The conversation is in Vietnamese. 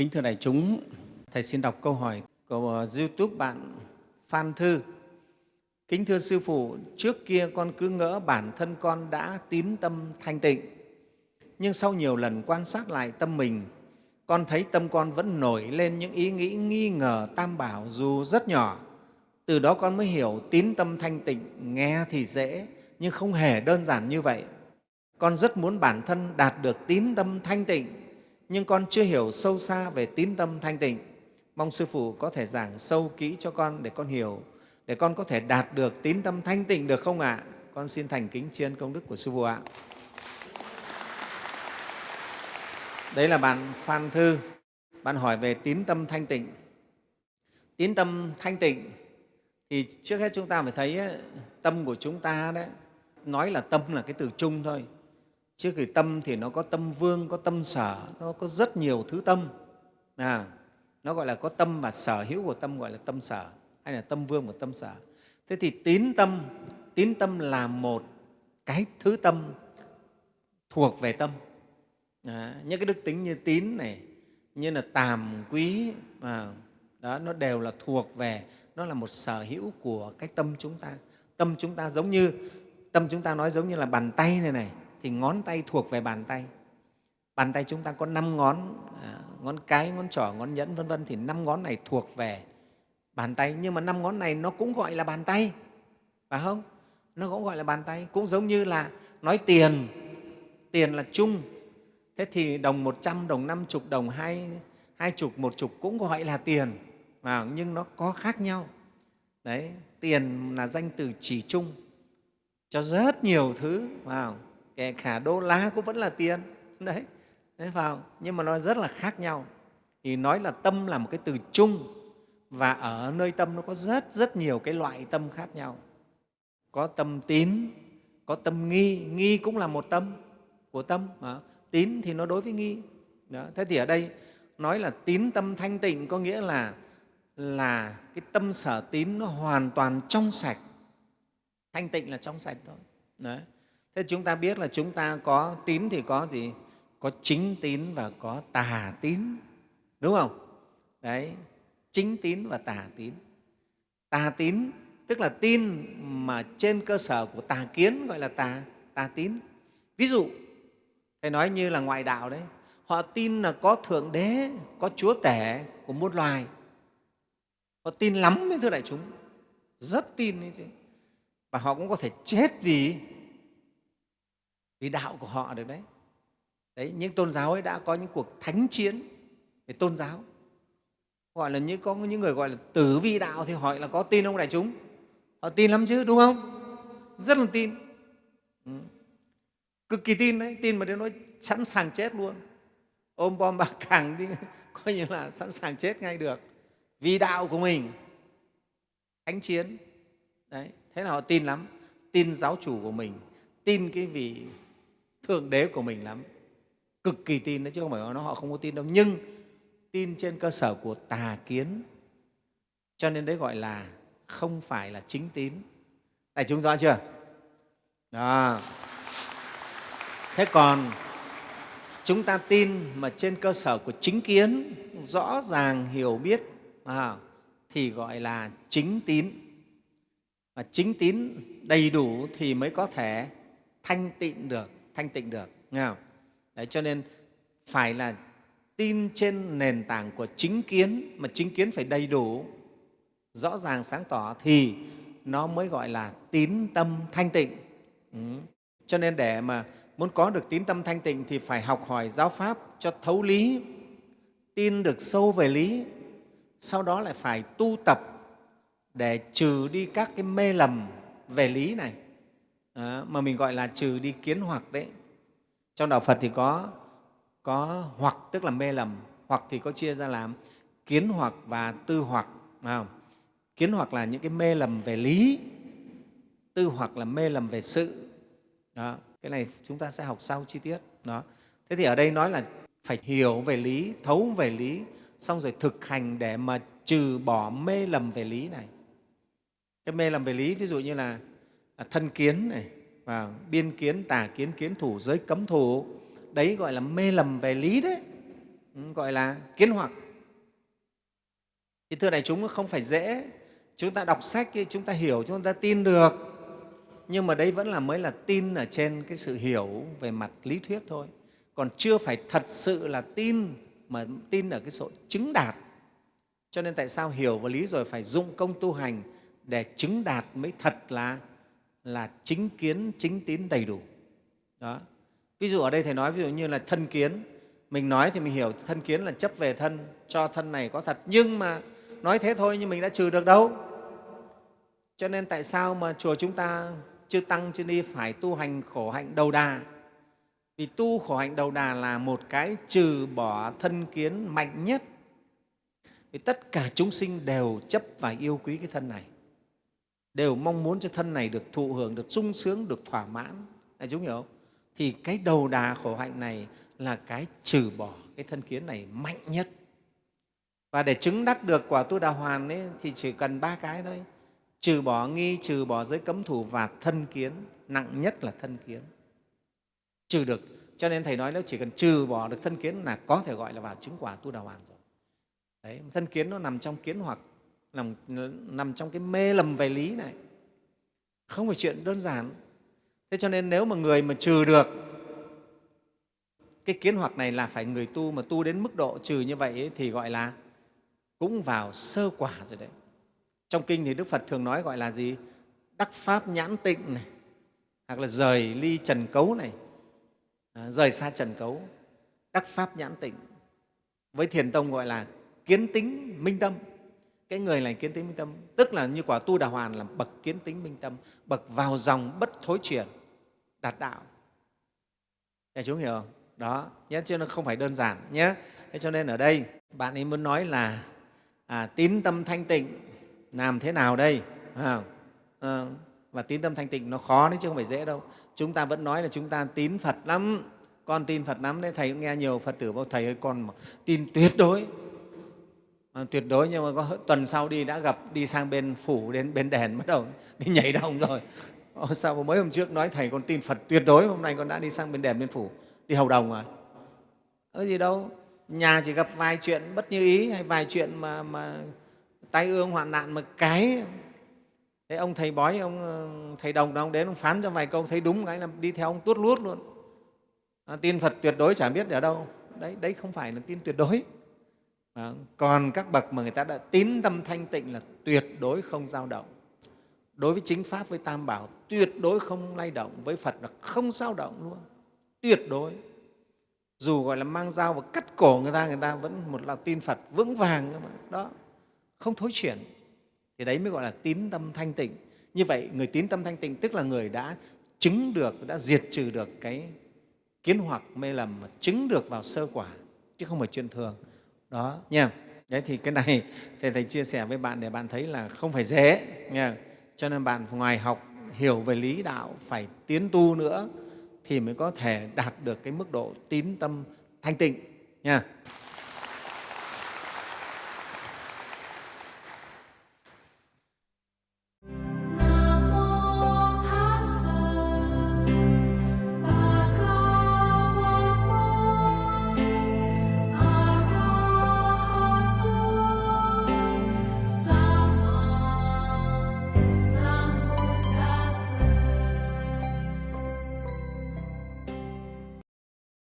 Kính thưa đại chúng, Thầy xin đọc câu hỏi của YouTube bạn Phan Thư. Kính thưa Sư Phụ, trước kia con cứ ngỡ bản thân con đã tín tâm thanh tịnh. Nhưng sau nhiều lần quan sát lại tâm mình, con thấy tâm con vẫn nổi lên những ý nghĩ nghi ngờ tam bảo dù rất nhỏ. Từ đó con mới hiểu tín tâm thanh tịnh nghe thì dễ, nhưng không hề đơn giản như vậy. Con rất muốn bản thân đạt được tín tâm thanh tịnh, nhưng con chưa hiểu sâu xa về tín tâm thanh tịnh. Mong Sư Phụ có thể giảng sâu kỹ cho con để con hiểu, để con có thể đạt được tín tâm thanh tịnh được không ạ? À? Con xin thành kính chiên công đức của Sư Phụ ạ. Đấy là bạn Phan Thư, bạn hỏi về tín tâm thanh tịnh. Tín tâm thanh tịnh thì trước hết chúng ta phải thấy tâm của chúng ta đấy, nói là tâm là cái từ chung thôi. Chứ cái tâm thì nó có tâm vương, có tâm sở, nó có rất nhiều thứ tâm. À, nó gọi là có tâm và sở hữu của tâm gọi là tâm sở hay là tâm vương của tâm sở. Thế thì tín tâm, tín tâm là một cái thứ tâm thuộc về tâm. À, những cái đức tính như tín này, như là tàm quý, à, đó, nó đều là thuộc về, nó là một sở hữu của cái tâm chúng ta. Tâm chúng ta giống như, tâm chúng ta nói giống như là bàn tay này này, thì ngón tay thuộc về bàn tay. Bàn tay chúng ta có năm ngón, à, ngón cái, ngón trỏ, ngón nhẫn vân vân thì năm ngón này thuộc về bàn tay, nhưng mà năm ngón này nó cũng gọi là bàn tay, phải không? Nó cũng gọi là bàn tay, cũng giống như là nói tiền, tiền là chung, thế thì đồng một trăm đồng năm chục đồng hai, hai chục, một chục cũng gọi là tiền, mà nhưng nó có khác nhau. Đấy, tiền là danh từ chỉ chung cho rất nhiều thứ, vào kể cả đô la cũng vẫn là tiền. Đấy, Đấy vào nhưng mà nó rất là khác nhau. Thì nói là tâm là một cái từ chung và ở nơi tâm nó có rất rất nhiều cái loại tâm khác nhau. Có tâm tín có tâm nghi. Nghi cũng là một tâm của tâm mà tín thì nó đối với nghi. Đó. thế thì ở đây nói là tín tâm thanh tịnh có nghĩa là là cái tâm sở tín nó hoàn toàn trong sạch. Thanh tịnh là trong sạch thôi. Đấy thế chúng ta biết là chúng ta có tín thì có gì? Có chính tín và có tà tín. Đúng không? Đấy, chính tín và tà tín. Tà tín tức là tin mà trên cơ sở của tà kiến, gọi là tà tà tín. Ví dụ, thầy nói như là ngoại đạo đấy, họ tin là có thượng đế, có chúa tể của muôn loài. Họ tin lắm với thưa đại chúng, rất tin đấy chứ. Và họ cũng có thể chết vì vì đạo của họ được đấy Đấy, những tôn giáo ấy đã có những cuộc thánh chiến về tôn giáo. Gọi là như có những người gọi là tử vi đạo thì hỏi là có tin không đại chúng? Họ tin lắm chứ, đúng không? Rất là tin. Ừ. Cực kỳ tin đấy, tin mà đến nói sẵn sàng chết luôn. Ôm bom bạc càng đi, coi như là sẵn sàng chết ngay được. Vì đạo của mình, thánh chiến. Đấy, thế là họ tin lắm, tin giáo chủ của mình, tin cái vị thượng đế của mình lắm. Cực kỳ tin đấy chứ không phải nó họ không có tin đâu. Nhưng tin trên cơ sở của tà kiến. Cho nên đấy gọi là không phải là chính tín. Đại chúng rõ chưa? Đó. Thế còn chúng ta tin mà trên cơ sở của chính kiến rõ ràng hiểu biết à, thì gọi là chính tín. Và chính tín đầy đủ thì mới có thể thanh tịnh được thanh tịnh được nghe không? Đấy, cho nên phải là tin trên nền tảng của chính kiến, mà chính kiến phải đầy đủ, rõ ràng, sáng tỏ thì nó mới gọi là tín tâm thanh tịnh. Ừ. Cho nên để mà muốn có được tín tâm thanh tịnh thì phải học hỏi giáo pháp cho thấu lý, tin được sâu về lý, sau đó lại phải tu tập để trừ đi các cái mê lầm về lý này, à, mà mình gọi là trừ đi kiến hoặc đấy. Trong đạo phật thì có có hoặc tức là mê lầm hoặc thì có chia ra làm kiến hoặc và tư hoặc không? kiến hoặc là những cái mê lầm về lý tư hoặc là mê lầm về sự. Đó cái này chúng ta sẽ học sau chi tiết. Đó. Thế thì ở đây nói là phải hiểu về lý thấu về lý xong rồi thực hành để mà trừ bỏ mê lầm về lý này. Cái mê lầm về lý ví dụ như là À, thân kiến này và biên kiến, tà kiến, kiến thủ, giới cấm thủ, đấy gọi là mê lầm về lý đấy. Ừ, gọi là kiến hoặc. Thì thưa đại chúng không phải dễ. Chúng ta đọc sách chúng ta hiểu chúng ta tin được. Nhưng mà đấy vẫn là mới là tin ở trên cái sự hiểu về mặt lý thuyết thôi. Còn chưa phải thật sự là tin mà tin ở cái sự chứng đạt. Cho nên tại sao hiểu và lý rồi phải dụng công tu hành để chứng đạt mới thật là là chính kiến, chính tín đầy đủ. Đó. Ví dụ ở đây thầy nói, ví dụ như là thân kiến. Mình nói thì mình hiểu, thân kiến là chấp về thân, cho thân này có thật. Nhưng mà nói thế thôi nhưng mình đã trừ được đâu. Cho nên tại sao mà chùa chúng ta chư tăng, chư ni phải tu hành khổ hạnh đầu đà? Vì tu khổ hạnh đầu đà là một cái trừ bỏ thân kiến mạnh nhất. Vì tất cả chúng sinh đều chấp và yêu quý cái thân này đều mong muốn cho thân này được thụ hưởng được sung sướng được thỏa mãn. Đại chúng hiểu không? Thì cái đầu đà khổ hạnh này là cái trừ bỏ cái thân kiến này mạnh nhất. Và để chứng đắc được quả tu đà hoàn ấy, thì chỉ cần ba cái thôi. Trừ bỏ nghi trừ bỏ giới cấm thủ và thân kiến nặng nhất là thân kiến. Trừ được. Cho nên thầy nói nếu chỉ cần trừ bỏ được thân kiến là có thể gọi là vào chứng quả tu đà hoàn rồi. Đấy, thân kiến nó nằm trong kiến hoặc nằm, nằm trong cái mê lầm về lý này. Không phải chuyện đơn giản. Thế cho nên nếu mà người mà trừ được cái kiến hoặc này là phải người tu mà tu đến mức độ trừ như vậy ấy, thì gọi là cũng vào sơ quả rồi đấy. Trong kinh thì đức phật thường nói gọi là gì? Đắc pháp nhãn tịnh này hoặc là rời ly trần cấu này. À, rời xa trần cấu đắc pháp nhãn tịnh. Với thiền tông gọi là kiến tính minh tâm cái người này kiến tính minh tâm tức là như quả tu đà hoàn là bậc kiến tính minh tâm bậc vào dòng bất thối chuyển đạt đạo. Để chúng hiểu không? đó nhé chứ nó không phải đơn giản nhé. Thế cho nên ở đây bạn ấy muốn nói là à, tín tâm thanh tịnh làm thế nào đây? À, à, và tín tâm thanh tịnh nó khó đấy chứ không phải dễ đâu. Chúng ta vẫn nói là chúng ta tín phật lắm con tin phật lắm đấy. Thầy cũng nghe nhiều phật tử bảo thầy ơi con mà tin tuyệt đối à, tuyệt đối nhưng mà có tuần sau đi đã gặp đi sang bên phủ đến bên đèn bắt đầu đi nhảy đồng rồi. Ô, sao mới hôm trước nói thầy con tin phật tuyệt đối hôm nay con đã đi sang bên đèn bên phủ đi hầu đồng rồi có gì đâu nhà chỉ gặp vài chuyện bất như ý hay vài chuyện mà, mà tai ương hoạn nạn mà cái. Thế ông thầy bói ông ờ, thầy đồng ông đến ông phán cho vài câu thấy đúng cái là đi theo ông tuốt luốt luôn. À, tin phật tuyệt đối chả biết ở đâu. Đấy đấy không phải là tin tuyệt đối à, còn các bậc mà người ta đã tín tâm thanh tịnh là tuyệt đối không dao động. Đối với chính pháp với tam bảo tuyệt đối không lay động. Với phật là không dao động luôn. Tuyệt đối. Dù gọi là mang dao và cắt cổ người ta người ta vẫn một lòng tin phật vững vàng mà. Đó không thối chuyển. Thì đấy mới gọi là tín tâm thanh tịnh. Như vậy người tín tâm thanh tịnh tức là người đã chứng được đã diệt trừ được cái kiến hoặc mê lầm mà chứng được vào sơ quả chứ không phải chuyện thường đó, nha. Đấy, thì cái này thầy thầy chia sẻ với bạn để bạn thấy là không phải dễ, nha. Cho nên bạn ngoài học hiểu về lý đạo phải tiến tu nữa thì mới có thể đạt được cái mức độ tín tâm thanh tịnh, nha.